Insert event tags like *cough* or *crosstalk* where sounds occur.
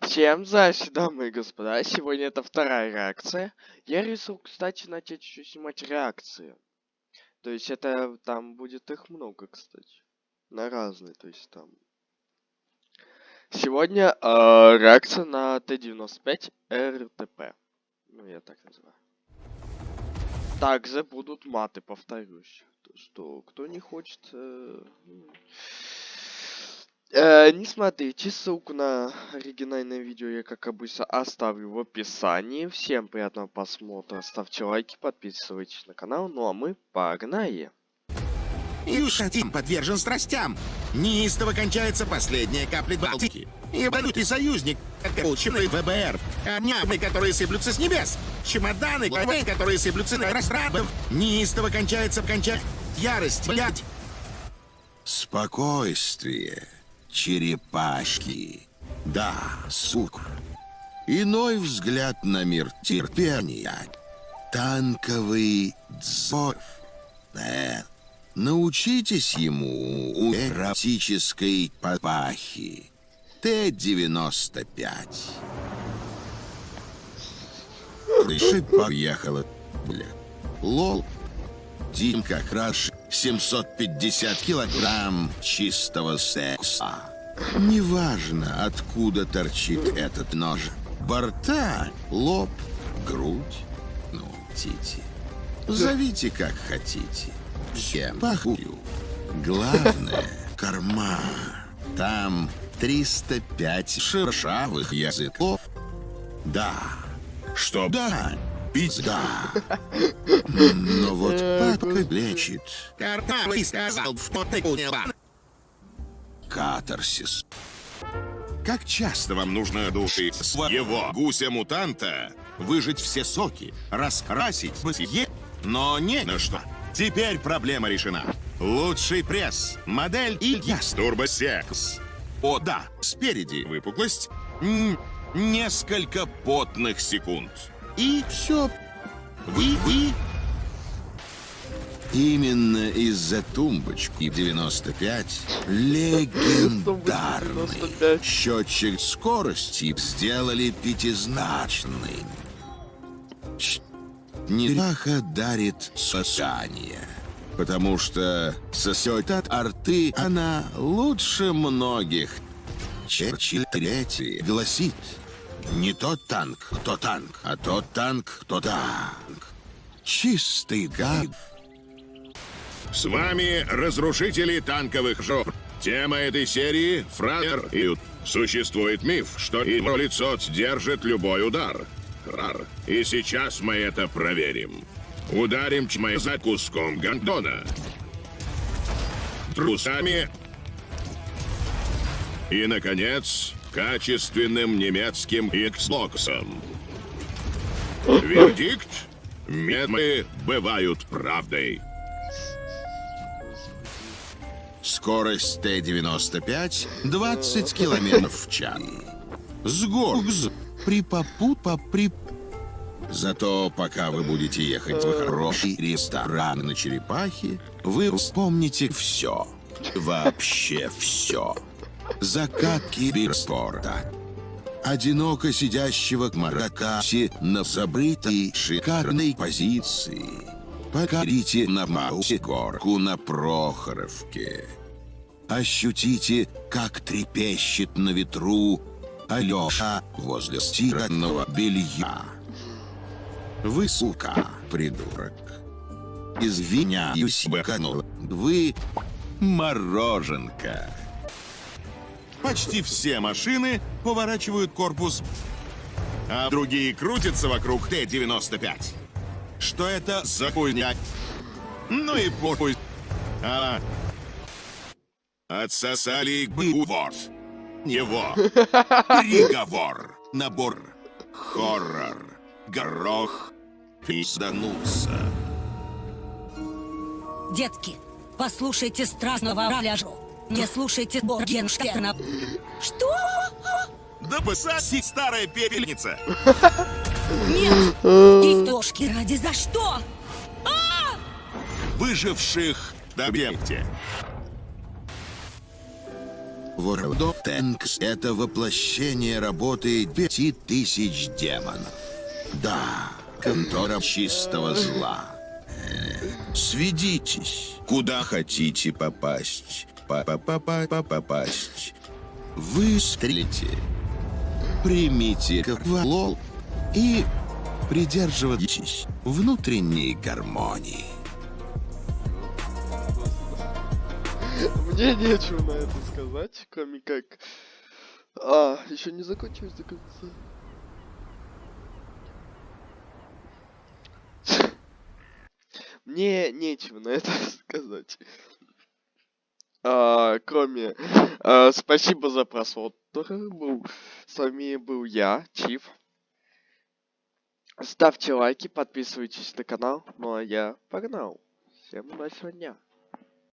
Всем здрасте, дамы и господа. Сегодня это вторая реакция. Я решил, кстати, начать еще снимать реакции. То есть это там будет их много, кстати. На разные, то есть там. Сегодня э, реакция на Т-95 РТП. Ну, я так называю. Также будут маты, повторюсь. То, что кто не хочет... Э, Э, не смотрите, ссылку на оригинальное видео я, как обычно, оставлю в описании. Всем приятного просмотра, ставьте лайки, подписывайтесь на канал, ну а мы погнали! Юшатим подвержен страстям. Неистово кончается последняя капля Балтики. И валютный союзник, полученный ВБР. Камнями, которые сыплются с небес. Чемоданы, главы, которые сыплются на растрабов. Неистово кончается кончать ярость, блядь. Спокойствие черепашки. Да, сук. Иной взгляд на мир терпения. Танковый дзор. Э, научитесь ему у эротической папахи. Т-95. Крыша поехала. Бля. Лол. Димка краш 750 килограмм чистого секса. Неважно, откуда торчит этот нож. Борта, лоб, грудь, ну, тити. Зовите как хотите. Всем похую. Главное — корма. Там 305 шершавых языков. Да. Что да? Пизда. Но вот папка лечит. сказал, Катарсис. Как часто вам нужно души своего гуся-мутанта выжить все соки, раскрасить, е... но не на что. Теперь проблема решена. Лучший пресс, модель и яс турбосекс. О, да, спереди выпуклость, несколько потных секунд. И все. Вы, вы... Именно из-за тумбочки 95 легендарный счетчик скорости сделали пятизначный. Нераха дарит сосание, потому что сосет от арты она лучше многих. Черчилль третий гласит – не тот танк, кто танк, а тот танк, кто танк. Чистый гад. С вами разрушители танковых жоп. Тема этой серии — фразер и... Существует миф, что его лицо держит любой удар. Рар. И сейчас мы это проверим. Ударим чмэ за куском гандона. Трусами. И, наконец, качественным немецким Xbox'ом. *laughs* Вердикт? Медмы бывают правдой. Скорость Т-95 20 километров в час. Сгоргз при попу при... Зато пока вы будете ехать в хороший ресторан на Черепахе, вы вспомните все. Вообще все закат киберспорта. Одиноко сидящего к Маракасе на забытой шикарной позиции. Покорите на Маусе горку на Прохоровке. Ощутите, как трепещет на ветру Алёша возле стиранного белья. Вы, сука, придурок. Извиняюсь, баканул. Вы мороженка. Почти все машины поворачивают корпус, а другие крутятся вокруг Т-95. Что это за хуйня? Ну и похуй. А... Отсосали Бувор. Его. Приговор. Набор. Хоррор. Горох. Пиздануться. Детки, послушайте страстного раляжу. Не слушайте Боргенштерна. Что? Да посади, старая пепельница! Нет! Истошки ради за что? А! Выживших добьемте. World of Tanks — это воплощение работы пяти тысяч демонов. Да, контора чистого зла. Э, Сведитесь, куда хотите попасть. Па-па-па-па попасть. Выстрелите. Примите квалол и придерживайтесь внутренней гармонии. Мне нечего на это сказать, кроме как... А, еще не закончилось до конца. *laughs* Мне нечего на это *laughs* сказать. А, кроме... а, спасибо за просмотр. Был, с вами был я, Чиф. Ставьте лайки, подписывайтесь на канал. Ну а я погнал. Всем удачного дня.